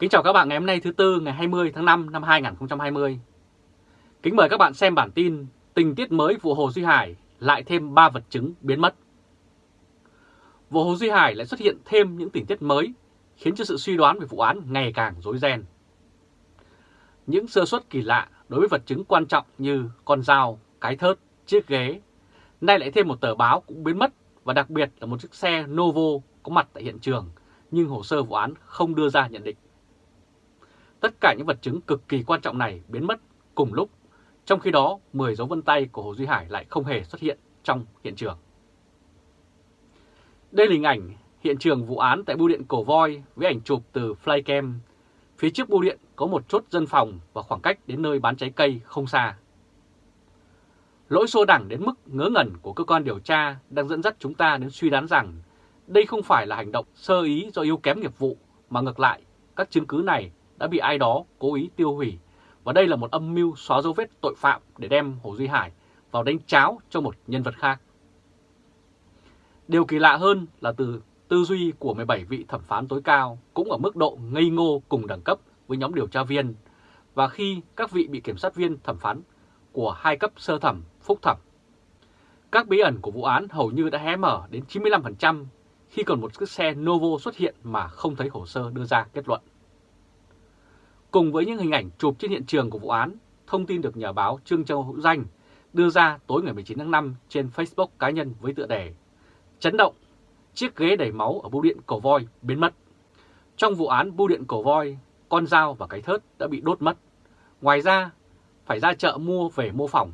Kính chào các bạn ngày hôm nay thứ Tư ngày 20 tháng 5 năm 2020. Kính mời các bạn xem bản tin tình tiết mới vụ Hồ Duy Hải lại thêm 3 vật chứng biến mất. Vụ Hồ Duy Hải lại xuất hiện thêm những tình tiết mới khiến cho sự suy đoán về vụ án ngày càng rối ren. Những sơ suất kỳ lạ đối với vật chứng quan trọng như con dao, cái thớt, chiếc ghế, nay lại thêm một tờ báo cũng biến mất và đặc biệt là một chiếc xe Novo có mặt tại hiện trường nhưng hồ sơ vụ án không đưa ra nhận định. Tất cả những vật chứng cực kỳ quan trọng này biến mất cùng lúc, trong khi đó 10 dấu vân tay của Hồ Duy Hải lại không hề xuất hiện trong hiện trường. Đây là hình ảnh hiện trường vụ án tại bưu điện Cổ Voi với ảnh chụp từ flycam. Phía trước bưu điện có một chốt dân phòng và khoảng cách đến nơi bán trái cây không xa. Lỗi xô đẳng đến mức ngớ ngẩn của cơ quan điều tra đang dẫn dắt chúng ta đến suy đoán rằng đây không phải là hành động sơ ý do yếu kém nghiệp vụ, mà ngược lại, các chứng cứ này đã bị ai đó cố ý tiêu hủy. Và đây là một âm mưu xóa dấu vết tội phạm để đem Hồ Duy Hải vào đánh cháo cho một nhân vật khác. Điều kỳ lạ hơn là từ tư duy của 17 vị thẩm phán tối cao cũng ở mức độ ngây ngô cùng đẳng cấp với nhóm điều tra viên và khi các vị bị kiểm sát viên thẩm phán của hai cấp sơ thẩm, phúc thẩm. Các bí ẩn của vụ án hầu như đã hé mở đến 95% khi còn một chiếc xe Novo xuất hiện mà không thấy hồ sơ đưa ra kết luận. Cùng với những hình ảnh chụp trên hiện trường của vụ án, thông tin được nhà báo Trương Châu Hữu Danh đưa ra tối ngày 19 tháng 5 trên Facebook cá nhân với tựa đề Chấn động, chiếc ghế đầy máu ở bưu điện Cổ Voi biến mất. Trong vụ án bưu điện Cổ Voi, con dao và cái thớt đã bị đốt mất. Ngoài ra, phải ra chợ mua về mô phỏng.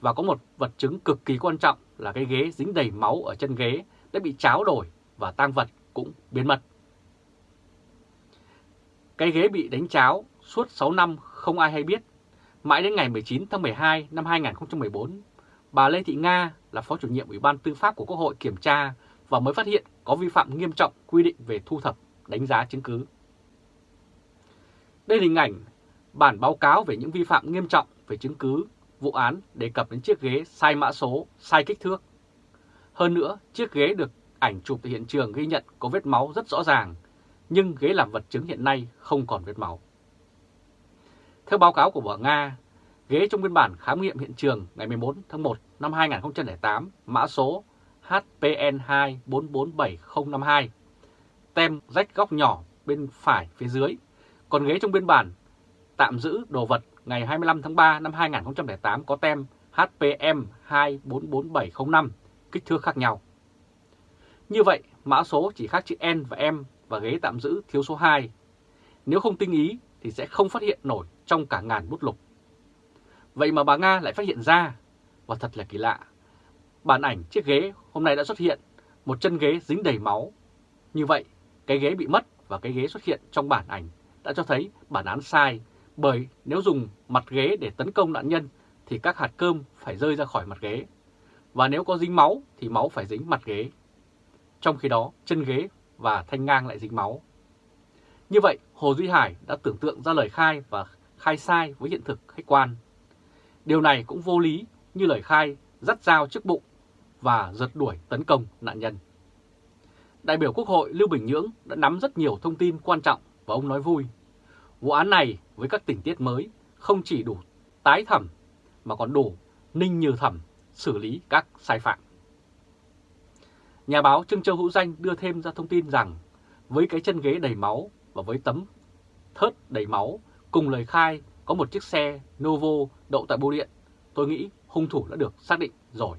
Và có một vật chứng cực kỳ quan trọng là cái ghế dính đầy máu ở chân ghế đã bị cháo đổi và tang vật cũng biến mất. Cái ghế bị đánh cháo suốt 6 năm không ai hay biết. Mãi đến ngày 19 tháng 12 năm 2014, bà Lê Thị Nga là Phó chủ nhiệm Ủy ban Tư pháp của Quốc hội kiểm tra và mới phát hiện có vi phạm nghiêm trọng quy định về thu thập, đánh giá chứng cứ. Đây là hình ảnh bản báo cáo về những vi phạm nghiêm trọng về chứng cứ vụ án đề cập đến chiếc ghế sai mã số, sai kích thước. Hơn nữa, chiếc ghế được ảnh chụp tại hiện trường ghi nhận có vết máu rất rõ ràng, nhưng ghế làm vật chứng hiện nay không còn vết máu. Theo báo cáo của Bộ Nga, ghế trong biên bản khám nghiệm hiện trường ngày 14 tháng 1 năm 2008 mã số HPN2447052, tem rách góc nhỏ bên phải phía dưới, còn ghế trong biên bản tạm giữ đồ vật ngày 25 tháng 3 năm 2008 có tem HPM244705, kích thước khác nhau. Như vậy, mã số chỉ khác chữ N và M và ghế tạm giữ thiếu số 2. Nếu không tinh ý thì sẽ không phát hiện nổi trong cả ngàn bút lục. Vậy mà bà Nga lại phát hiện ra, và thật là kỳ lạ. Bản ảnh chiếc ghế hôm nay đã xuất hiện, một chân ghế dính đầy máu. Như vậy, cái ghế bị mất và cái ghế xuất hiện trong bản ảnh đã cho thấy bản án sai, bởi nếu dùng mặt ghế để tấn công nạn nhân thì các hạt cơm phải rơi ra khỏi mặt ghế. Và nếu có dính máu thì máu phải dính mặt ghế. Trong khi đó, chân ghế và thanh ngang lại dính máu. Như vậy, Hồ Duy Hải đã tưởng tượng ra lời khai và khai sai với hiện thực khách quan. Điều này cũng vô lý như lời khai dắt dao trước bụng và giật đuổi tấn công nạn nhân. Đại biểu Quốc hội Lưu Bình Nhưỡng đã nắm rất nhiều thông tin quan trọng và ông nói vui. Vụ án này với các tình tiết mới không chỉ đủ tái thẩm mà còn đủ ninh như thẩm xử lý các sai phạm. Nhà báo Trương Châu Hữu Danh đưa thêm ra thông tin rằng với cái chân ghế đầy máu và với tấm thớt đầy máu cùng lời khai có một chiếc xe Novo đậu tại bưu điện, tôi nghĩ hung thủ đã được xác định rồi.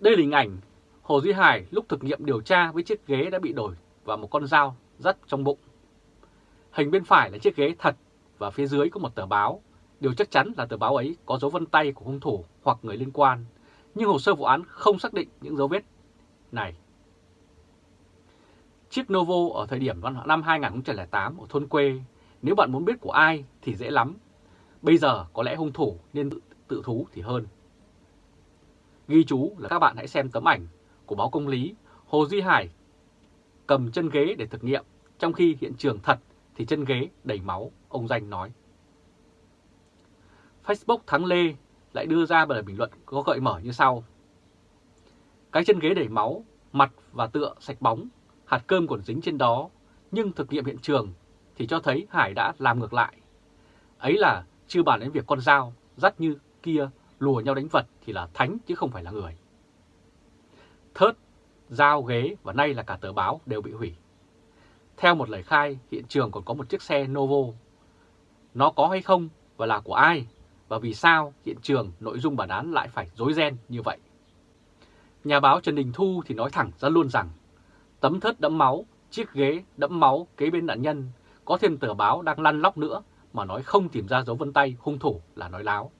Đây là hình ảnh Hồ Duy Hải lúc thực nghiệm điều tra với chiếc ghế đã bị đổi và một con dao dắt trong bụng. Hình bên phải là chiếc ghế thật và phía dưới có một tờ báo. Điều chắc chắn là tờ báo ấy có dấu vân tay của hung thủ hoặc người liên quan nhưng hồ sơ vụ án không xác định những dấu vết này. Chiếc Novo ở thời điểm năm 2008 ở thôn quê, nếu bạn muốn biết của ai thì dễ lắm. Bây giờ có lẽ hung thủ nên tự, tự thú thì hơn. Ghi chú là các bạn hãy xem tấm ảnh của báo công lý Hồ Duy Hải cầm chân ghế để thực nghiệm, trong khi hiện trường thật thì chân ghế đầy máu, ông Danh nói. Facebook Thắng Lê lại đưa ra bài bình luận có gợi mở như sau. Cái chân ghế đầy máu, mặt và tựa sạch bóng, hạt cơm còn dính trên đó, nhưng thực nghiệm hiện trường thì cho thấy Hải đã làm ngược lại. Ấy là chưa bàn đến việc con dao dắt như kia lùa nhau đánh vật thì là thánh chứ không phải là người. Thớt, dao, ghế và nay là cả tờ báo đều bị hủy. Theo một lời khai, hiện trường còn có một chiếc xe Novo. Nó có hay không và là của ai? Và vì sao hiện trường nội dung bản án lại phải dối ren như vậy? Nhà báo Trần Đình Thu thì nói thẳng ra luôn rằng tấm thớt đẫm máu, chiếc ghế đẫm máu kế bên nạn nhân, có thêm tờ báo đang lăn lóc nữa mà nói không tìm ra dấu vân tay hung thủ là nói láo.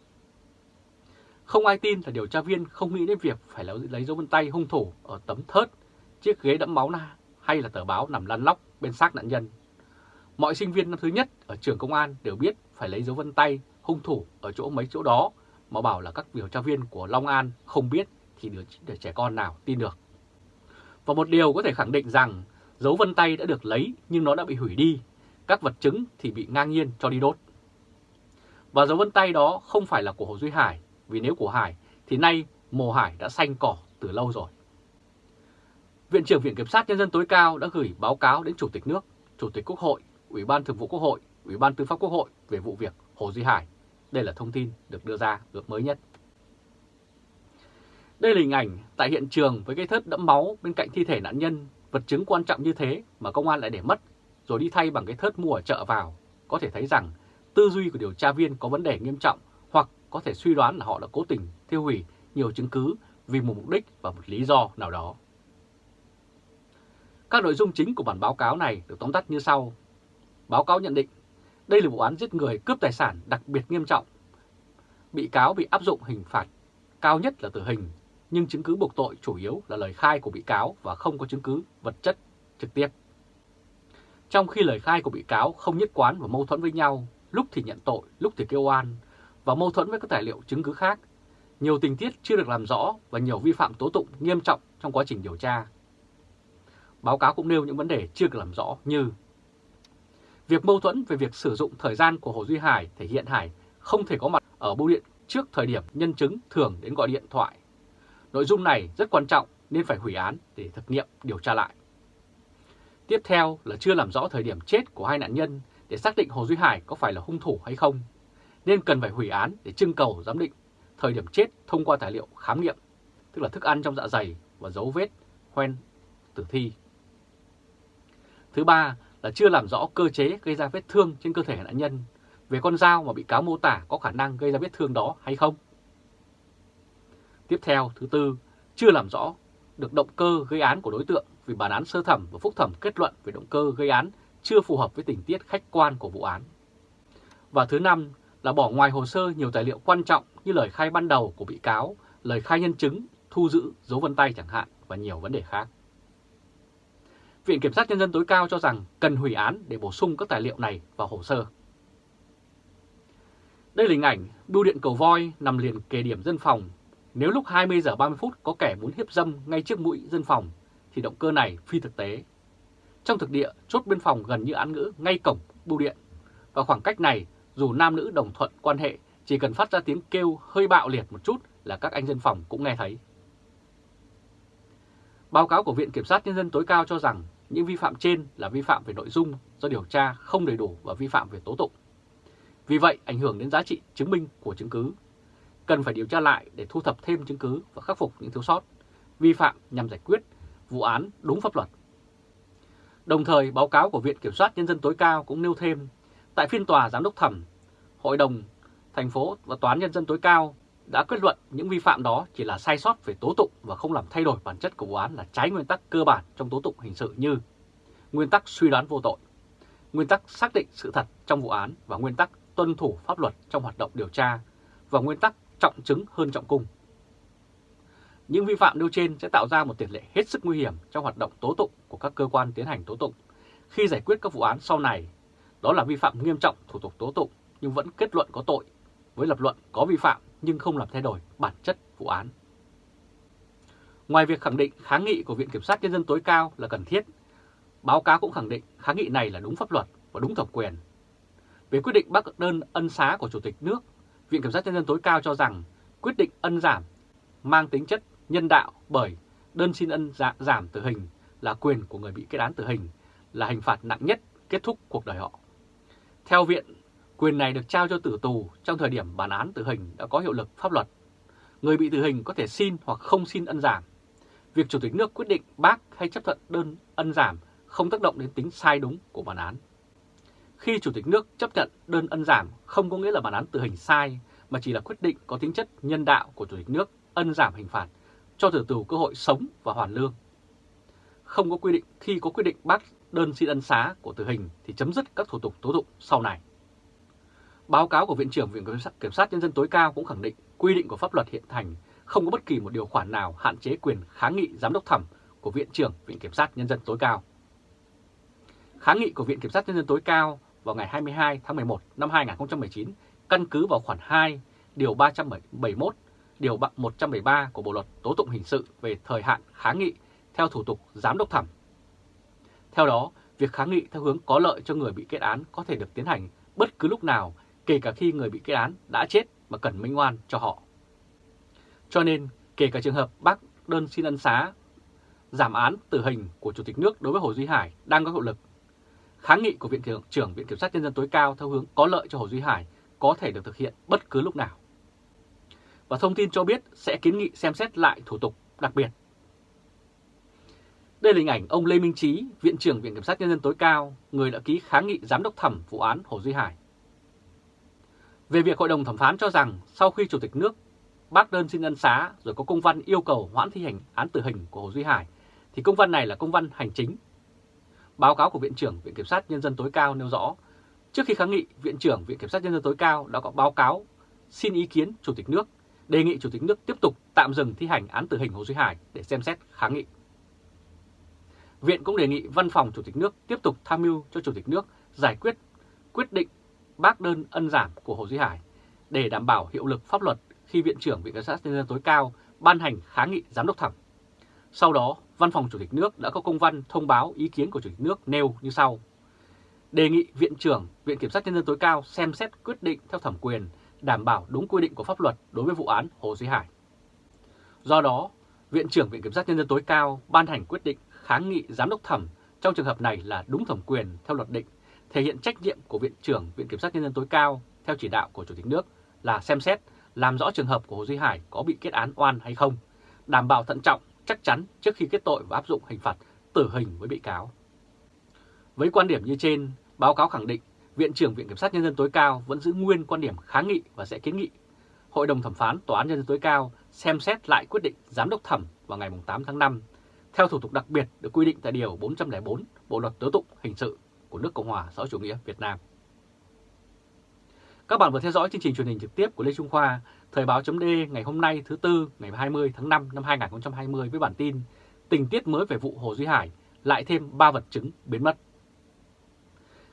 Không ai tin là điều tra viên không nghĩ đến việc phải lấy dấu vân tay hung thủ ở tấm thớt, chiếc ghế đẫm máu na hay là tờ báo nằm lăn lóc bên xác nạn nhân. Mọi sinh viên năm thứ nhất ở trường công an đều biết phải lấy dấu vân tay hung thủ ở chỗ mấy chỗ đó mà bảo là các điều tra viên của Long An không biết thì đứa trẻ con nào tin được. Và một điều có thể khẳng định rằng dấu vân tay đã được lấy nhưng nó đã bị hủy đi, các vật chứng thì bị ngang nhiên cho đi đốt. Và dấu vân tay đó không phải là của Hồ Duy Hải, vì nếu của Hải thì nay mồ Hải đã xanh cỏ từ lâu rồi. Viện trưởng Viện Kiểm sát Nhân dân tối cao đã gửi báo cáo đến Chủ tịch nước, Chủ tịch Quốc hội, Ủy ban Thường vụ Quốc hội, Ủy ban Tư pháp Quốc hội về vụ việc Hồ Duy Hải. Đây là thông tin được đưa ra được mới nhất. Đây là hình ảnh tại hiện trường với cái thớt đẫm máu bên cạnh thi thể nạn nhân, vật chứng quan trọng như thế mà công an lại để mất, rồi đi thay bằng cái thớt mua ở chợ vào. Có thể thấy rằng tư duy của điều tra viên có vấn đề nghiêm trọng hoặc có thể suy đoán là họ đã cố tình tiêu hủy nhiều chứng cứ vì một mục đích và một lý do nào đó. Các nội dung chính của bản báo cáo này được tóm tắt như sau. Báo cáo nhận định, đây là vụ án giết người cướp tài sản đặc biệt nghiêm trọng. Bị cáo bị áp dụng hình phạt cao nhất là tử hình, nhưng chứng cứ buộc tội chủ yếu là lời khai của bị cáo và không có chứng cứ vật chất trực tiếp. Trong khi lời khai của bị cáo không nhất quán và mâu thuẫn với nhau, lúc thì nhận tội, lúc thì kêu oan, và mâu thuẫn với các tài liệu chứng cứ khác, nhiều tình tiết chưa được làm rõ và nhiều vi phạm tố tụng nghiêm trọng trong quá trình điều tra. Báo cáo cũng nêu những vấn đề chưa được làm rõ như Việc mâu thuẫn về việc sử dụng thời gian của Hồ Duy Hải thể hiện Hải không thể có mặt ở bưu điện trước thời điểm nhân chứng thường đến gọi điện thoại. Nội dung này rất quan trọng nên phải hủy án để thực nghiệm điều tra lại. Tiếp theo là chưa làm rõ thời điểm chết của hai nạn nhân để xác định Hồ Duy Hải có phải là hung thủ hay không, nên cần phải hủy án để trưng cầu giám định thời điểm chết thông qua tài liệu khám nghiệm, tức là thức ăn trong dạ dày và dấu vết hoen tử thi. Thứ ba là chưa làm rõ cơ chế gây ra vết thương trên cơ thể nạn nhân, về con dao mà bị cáo mô tả có khả năng gây ra vết thương đó hay không. Tiếp theo, thứ tư, chưa làm rõ được động cơ gây án của đối tượng vì bản án sơ thẩm và phúc thẩm kết luận về động cơ gây án chưa phù hợp với tình tiết khách quan của vụ án. Và thứ năm là bỏ ngoài hồ sơ nhiều tài liệu quan trọng như lời khai ban đầu của bị cáo, lời khai nhân chứng, thu giữ dấu vân tay chẳng hạn và nhiều vấn đề khác. Viện Kiểm sát Nhân dân tối cao cho rằng cần hủy án để bổ sung các tài liệu này vào hồ sơ. Đây là hình ảnh bưu điện cầu voi nằm liền kề điểm dân phòng. Nếu lúc 20 giờ 30 phút có kẻ muốn hiếp dâm ngay trước mũi dân phòng, thì động cơ này phi thực tế. Trong thực địa, chốt biên phòng gần như án ngữ ngay cổng bưu điện. Và khoảng cách này, dù nam nữ đồng thuận quan hệ, chỉ cần phát ra tiếng kêu hơi bạo liệt một chút là các anh dân phòng cũng nghe thấy. Báo cáo của Viện Kiểm sát Nhân dân tối cao cho rằng những vi phạm trên là vi phạm về nội dung do điều tra không đầy đủ và vi phạm về tố tụng. Vì vậy, ảnh hưởng đến giá trị chứng minh của chứng cứ. Cần phải điều tra lại để thu thập thêm chứng cứ và khắc phục những thiếu sót, vi phạm nhằm giải quyết vụ án đúng pháp luật. Đồng thời, báo cáo của Viện Kiểm soát Nhân dân tối cao cũng nêu thêm, tại phiên tòa giám đốc thẩm, Hội đồng thành phố và toán Nhân dân tối cao đã kết luận những vi phạm đó chỉ là sai sót về tố tụng và không làm thay đổi bản chất của vụ án là trái nguyên tắc cơ bản trong tố tụng hình sự như nguyên tắc suy đoán vô tội, nguyên tắc xác định sự thật trong vụ án và nguyên tắc tuân thủ pháp luật trong hoạt động điều tra và nguyên tắc trọng chứng hơn trọng cung. Những vi phạm nêu trên sẽ tạo ra một tiền lệ hết sức nguy hiểm trong hoạt động tố tụng của các cơ quan tiến hành tố tụng khi giải quyết các vụ án sau này. Đó là vi phạm nghiêm trọng thủ tục tố tụng nhưng vẫn kết luận có tội, với lập luận có vi phạm nhưng không làm thay đổi bản chất vụ án. Ngoài việc khẳng định kháng nghị của Viện Kiểm sát Nhân dân tối cao là cần thiết, báo cáo cũng khẳng định kháng nghị này là đúng pháp luật và đúng thẩm quyền. Về quyết định bác đơn ân xá của Chủ tịch nước, Viện Kiểm sát Nhân dân tối cao cho rằng quyết định ân giảm mang tính chất nhân đạo bởi đơn xin ân dạ, giảm tử hình là quyền của người bị kết án tử hình, là hình phạt nặng nhất kết thúc cuộc đời họ. Theo viện, quyền này được trao cho tử tù trong thời điểm bản án tử hình đã có hiệu lực pháp luật. Người bị tử hình có thể xin hoặc không xin ân giảm. Việc Chủ tịch nước quyết định bác hay chấp thuận đơn ân giảm không tác động đến tính sai đúng của bản án. Khi Chủ tịch nước chấp nhận đơn ân giảm không có nghĩa là bản án tử hình sai, mà chỉ là quyết định có tính chất nhân đạo của Chủ tịch nước ân giảm hình phạt cho tử tù cơ hội sống và hoàn lương. Không có quy định khi có quyết định bác đơn xin ân xá của tử hình thì chấm dứt các thủ tục tố tụng sau này. Báo cáo của Viện trưởng Viện Kiểm sát Nhân dân tối cao cũng khẳng định quy định của pháp luật hiện hành không có bất kỳ một điều khoản nào hạn chế quyền kháng nghị giám đốc thẩm của Viện trưởng Viện Kiểm sát Nhân dân tối cao. Kháng nghị của Viện Kiểm sát Nhân dân tối cao vào ngày 22 tháng 11 năm 2019 căn cứ vào khoản 2, điều 371, điều 173 của Bộ Luật Tố tụng Hình sự về thời hạn kháng nghị theo thủ tục giám đốc thẩm. Theo đó, việc kháng nghị theo hướng có lợi cho người bị kết án có thể được tiến hành bất cứ lúc nào, kể cả khi người bị kết án đã chết mà cần minh oan cho họ. Cho nên, kể cả trường hợp bác đơn xin ân xá, giảm án tử hình của Chủ tịch nước đối với Hồ Duy Hải đang có hiệu lực, kháng nghị của Viện trưởng Viện Kiểm sát Nhân dân tối cao theo hướng có lợi cho Hồ Duy Hải có thể được thực hiện bất cứ lúc nào. Và thông tin cho biết sẽ kiến nghị xem xét lại thủ tục đặc biệt. Đây là hình ảnh ông Lê Minh Trí, Viện trưởng Viện Kiểm sát Nhân dân tối cao, người đã ký kháng nghị giám đốc thẩm vụ án Hồ Duy Hải. Về việc Hội đồng thẩm phán cho rằng sau khi Chủ tịch nước bác đơn xin ân xá rồi có công văn yêu cầu hoãn thi hành án tử hình của Hồ Duy Hải, thì công văn này là công văn hành chính. Báo cáo của Viện trưởng Viện Kiểm sát Nhân dân tối cao nêu rõ, trước khi kháng nghị, Viện trưởng Viện Kiểm sát Nhân dân tối cao đã có báo cáo xin ý kiến Chủ tịch nước, đề nghị Chủ tịch nước tiếp tục tạm dừng thi hành án tử hình Hồ Duy Hải để xem xét kháng nghị. Viện cũng đề nghị Văn phòng Chủ tịch nước tiếp tục tham mưu cho Chủ tịch nước giải quyết quyết định bác đơn ân giảm của Hồ Duy Hải để đảm bảo hiệu lực pháp luật khi Viện trưởng Viện Kiểm sát Nhân dân tối cao ban hành kháng nghị giám đốc thẩm. Sau đó, Văn phòng Chủ tịch nước đã có công văn thông báo ý kiến của Chủ tịch nước nêu như sau. Đề nghị Viện trưởng Viện Kiểm sát Nhân dân tối cao xem xét quyết định theo thẩm quyền đảm bảo đúng quy định của pháp luật đối với vụ án Hồ Duy Hải. Do đó, Viện trưởng Viện Kiểm sát Nhân dân tối cao ban hành quyết định kháng nghị giám đốc thẩm trong trường hợp này là đúng thẩm quyền theo luật định, thể hiện trách nhiệm của Viện trưởng Viện Kiểm sát Nhân dân tối cao theo chỉ đạo của Chủ tịch nước là xem xét, làm rõ trường hợp của Hồ Duy Hải có bị kết án oan hay không, đảm bảo thận trọng, chắc chắn trước khi kết tội và áp dụng hình phạt tử hình với bị cáo. Với quan điểm như trên, báo cáo khẳng định Viện trưởng Viện Kiểm sát Nhân dân tối cao vẫn giữ nguyên quan điểm kháng nghị và sẽ kiến nghị Hội đồng thẩm phán Tòa án Nhân dân tối cao xem xét lại quyết định giám đốc thẩm vào ngày 8 tháng 5 theo thủ tục đặc biệt được quy định tại Điều 404 Bộ Luật Tố tụng Hình sự nước Cộng hòa xã hội chủ nghĩa Việt Nam. Các bạn vừa theo dõi chương trình truyền hình trực tiếp của Lê Trung Khoa, Thời báo chấm ngày hôm nay thứ Tư ngày 20 tháng 5 năm 2020 với bản tin Tình tiết mới về vụ Hồ Duy Hải, lại thêm 3 vật chứng biến mất.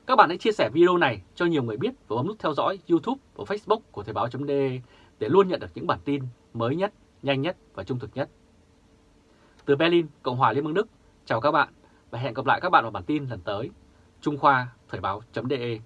Các bạn hãy chia sẻ video này cho nhiều người biết và bấm nút theo dõi YouTube và Facebook của Thời Báo D để luôn nhận được những bản tin mới nhất, nhanh nhất và trung thực nhất. Từ Berlin, Cộng hòa Liên bang Đức, chào các bạn và hẹn gặp lại các bạn vào bản tin lần tới. Trung Khoa Thời báo.de